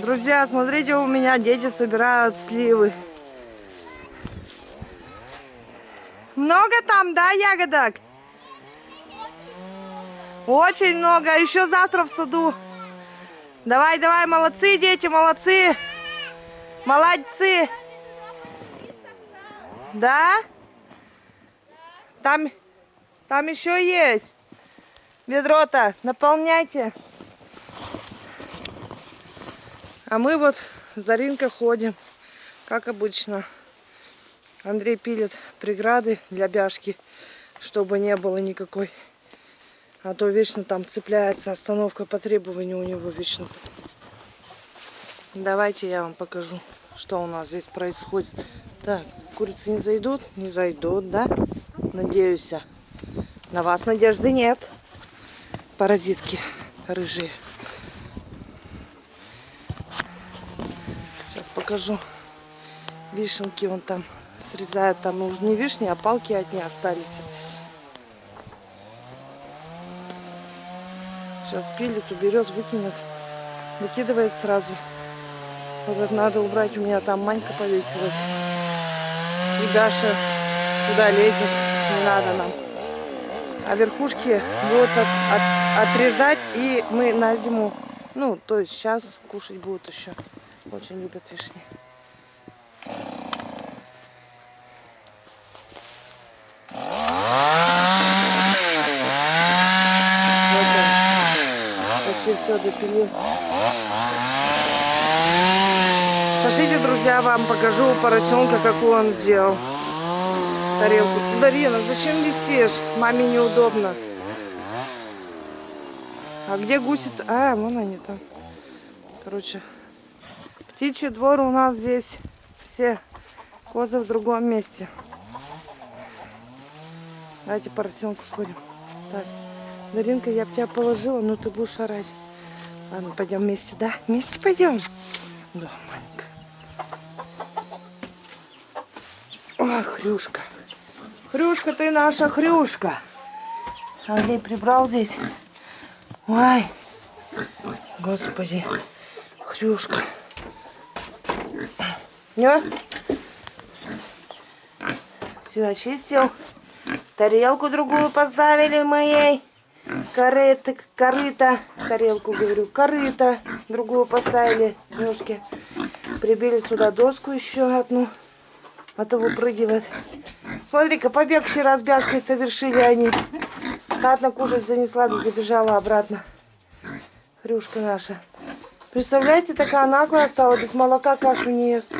Друзья, смотрите, у меня дети собирают сливы. Много там, да, ягодок? Очень много. Еще завтра в саду. Давай, давай, молодцы, дети, молодцы. Молодцы. Да? Там, там еще есть. Ведро-то наполняйте. А мы вот с Даринкой ходим, как обычно. Андрей пилит преграды для бяшки, чтобы не было никакой. А то вечно там цепляется остановка по требованию у него вечно. Давайте я вам покажу, что у нас здесь происходит. Так, курицы не зайдут? Не зайдут, да? Надеюсь. На вас надежды нет. Паразитки рыжие. Покажу. Вишенки он там срезает. Там уже не вишни, а палки от них остались. Сейчас пилит, уберет, выкинет. Выкидывает сразу. Вот это надо убрать. У меня там манька повесилась. И Даша туда лезет. Не надо нам. А верхушки будут от, от, отрезать. И мы на зиму, ну, то есть сейчас кушать будут еще. Очень любят вишни. Почти все допилил. Пошлите, друзья, вам покажу поросенка, какую он сделал. Тарелку. Дарина, зачем висишь? Маме неудобно. А где гуси? -то? А, вон они там. Короче, птичий двор у нас здесь. Все козы в другом месте. Давайте поросенку сходим. Так, Даринка, я бы тебя положила, но ты будешь орать. Ладно, пойдем вместе, да? Вместе пойдем. Да, маленькая. Ох, Хрюшка. Хрюшка, ты наша Хрюшка. Андрей прибрал здесь. Ой, господи, Хрюшка. Не? Все, очистил. Тарелку другую поставили моей. Корыто, корыто, тарелку говорю, корыто. Другую поставили, ножки. Прибили сюда доску еще одну. А то выпрыгивает. Смотри-ка, побег вчера с бяшкой совершили они. Ладно, кушать занесла, забежала обратно. Хрюшка наша. Представляете, такая наглая стала, без молока кашу не ест.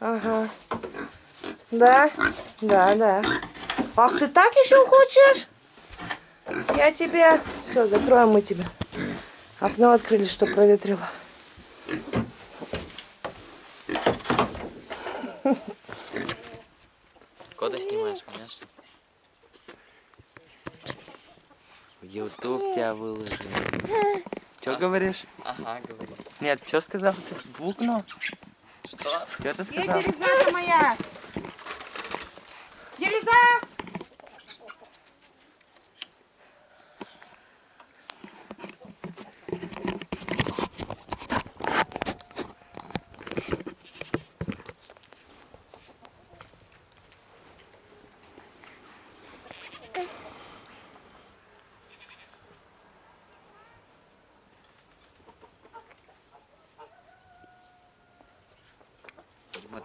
Ага. Да? Да, да. Ах, ты так еще хочешь? Я тебе... Все, закроем мы тебя. Окно открыли, что проветрило. Кода снимаешь, конечно. В YouTube тебя выложили. Что а? говоришь? Ага, говорю. Нет, что сказал? Ты букнул? Что? Что ты сказал? Где Елизавета моя? Елиза!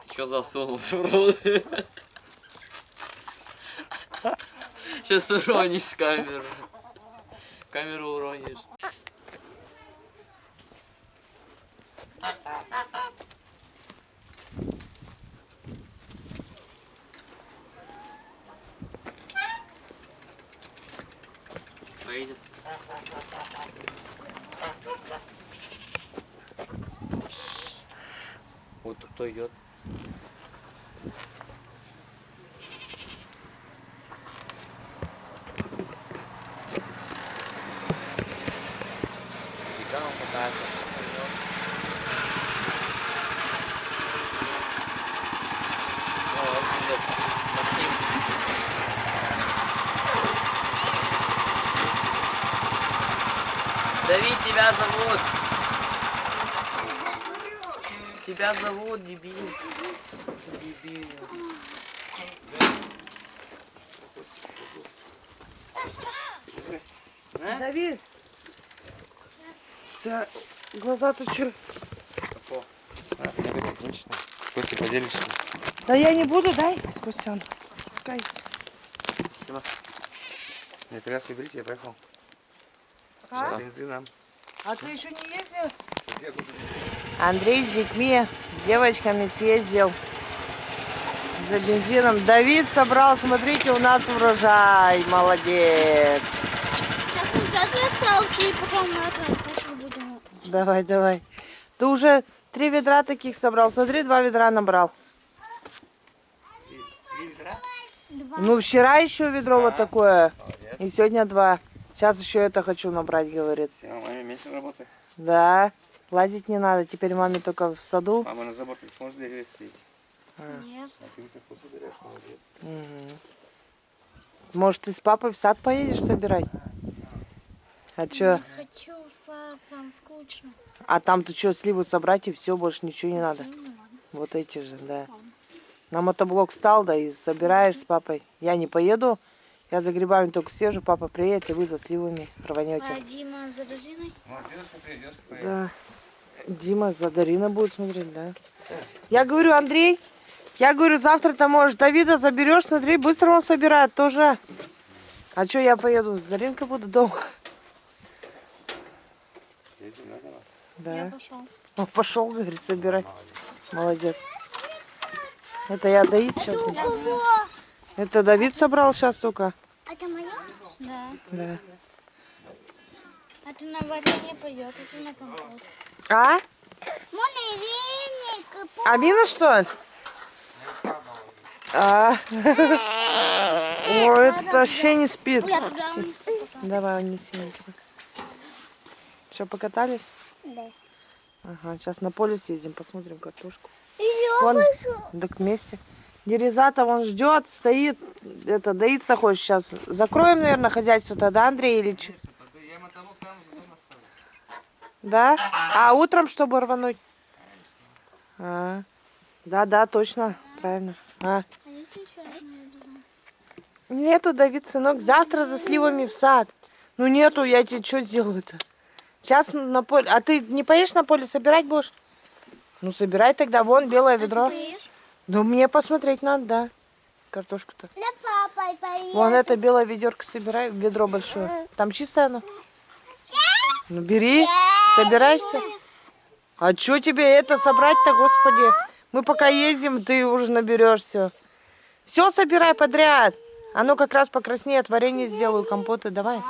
Ты что засунул в рот? Сейчас уронишь камеру. Камеру уронишь. Поедет. Вот кто идет. Давид, тебя зовут. Тебя зовут дебил. Дебил. Давид. Да, глаза-то чё? А, тебе точно. Костя, поделишься? Да я не буду, дай, Костян. Пускай. Спасибо. Я коляску берите, я поехал. А? Бензином. А ты еще не ездил? Андрей с детьми, с девочками съездил за бензином. Давид собрал, смотрите, у нас урожай. Молодец. Сейчас он театр остался, и потом будем. Давай, давай. Ты уже три ведра таких собрал. Смотри, два ведра набрал. Два. Ну, вчера еще ведро вот такое. И сегодня два. Сейчас еще это хочу набрать, говорит. Все, маме меньше работы. Да, лазить не надо. Теперь маме только в саду. Мама на забор, ты сможешь здесь вести? Нет. А ты вкусу берешь, молодец. Мгм. Может, ты с папой в сад поедешь собирать? А чё? Не хочу в сад, там скучно. А там-то что, сливы собрать и все, больше ничего не надо. Ничего не надо. Вот эти же, да. На мотоблок встал, да, и собираешь с папой. Я не поеду, я за грибами только съезжу, папа приедет, и вы за сливами А рванете. Дима за придешь, Да. Дима за Дарина будет смотреть, да. Я говорю, Андрей, я говорю, завтра ты можешь Давида заберешь, смотри, быстро он собирает тоже. А что я поеду? С Даринкой буду дома. Да? Я пошел. Он пошел, говорит, собирать. Молодец. Это я доить сейчас. Это Давид собрал сейчас только. Это мое? Да. Да. Это на варенье пойдет, это на компот. А? Амина, что? А. Ой, это вообще не спит. Давай, унеси, унеси. Что, покатались? Да. Ага, сейчас на поле съездим, посмотрим картошку. Я Вон, так вместе. Дерезата вон ждет, стоит, это, доиться хочет сейчас. Закроем, наверное, хозяйство тогда, Андрей Ильич. Да? А утром, чтобы рвануть? А, да, да, точно, правильно. А. А? Нету, Давид, сынок, завтра за сливами в сад. Ну нету, я тебе что сделаю-то? Сейчас на поле. А ты не поедешь на поле собирать будешь? Ну собирай тогда, вон белое А ты ведро. поешь? Ну мне посмотреть надо, да. Картошку-то. Поешь. Вон это белое ведерко собирай, ведро большое. Там чистое оно? Ну бери, собирайся. А что тебе это собрать-то, господи? Мы пока ездим, ты уже наберешь все. Все собирай подряд. Оно как раз покраснеет, варенье сделаю, компоты, давай.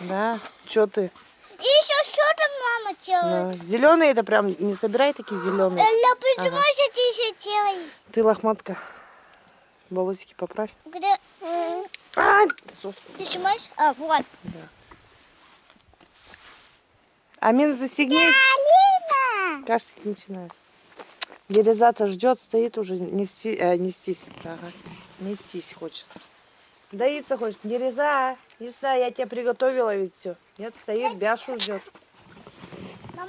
Да, что ты? И еще что там мама делает? Зеленые это прям не собирай такие зеленые. Ля, почему что ты еще делаешь? Ты лохматка. Волосики поправь. Где? А, Ты снимаешь? А, вот. Амин, застегнись. Алина! Кашлять начинает. Дерезата ждет, стоит уже нести, э, нестись. Ага. Нестись хочет. Доиться хочет. Дереза, не сюда, я тебе приготовила ведь все. Нет, стоит, Бяшу ждет.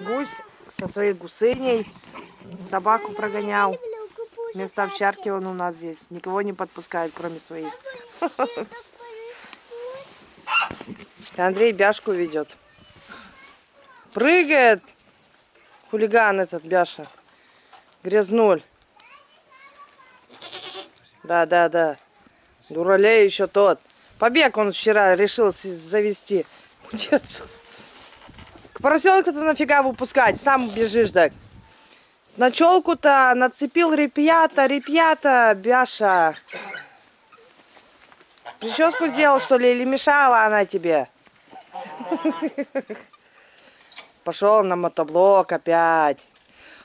Гусь со своей гусыней собаку прогонял. Вместо овчарки он у нас здесь. Никого не подпускает, кроме своих. Андрей Бяшку ведет. Прыгает. Хулиган этот Бяша. Грязнуль. Да, да, да. Дуралей еще тот. Побег он вчера решил завести. К поросенку-то нафига выпускать? Сам бежишь так. На челку-то нацепил репьята, репьята, Бяша. Прическу сделал, что ли, или мешала она тебе? Пошел на мотоблок опять.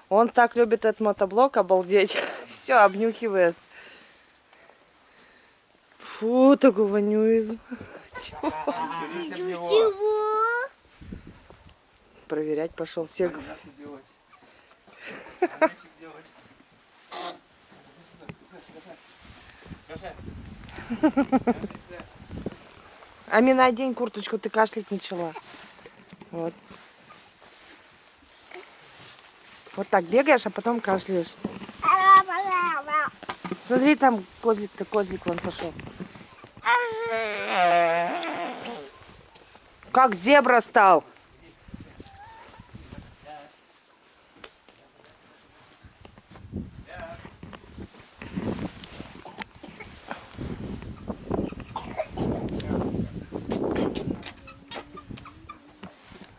Он так любит этот мотоблок, обалдеть. Все, обнюхивает. Фу, такой вонюет. Чего? Проверять пошел. Всех. Амина, одень курточку, ты кашлять начала. Вот. Вот так бегаешь, а потом кашляешь. Смотри, там козлик-то, козлик вон пошел. Как зебра стал.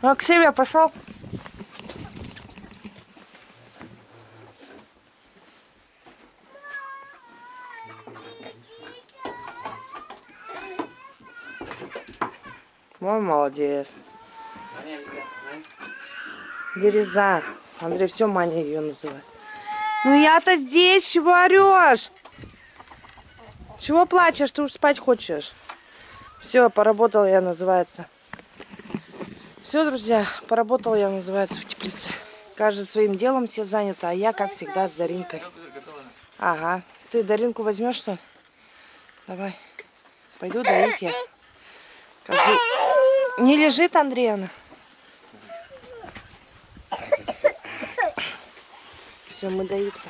А к себе пошел. Мой молодец. Дереза. Андрей все Маня ее называет. Ну я-то здесь, чего орешь? Чего плачешь? Ты уж спать хочешь. Все, поработал я, называется. Все, друзья, поработал я, называется, в теплице. Каждый своим делом все заняты, а я, как всегда, с Даринкой. Ага. Ты Даринку возьмешь, что ли? Давай. Пойду доить я. Козу. Не лежит, Андреевна? Все, мы доиться.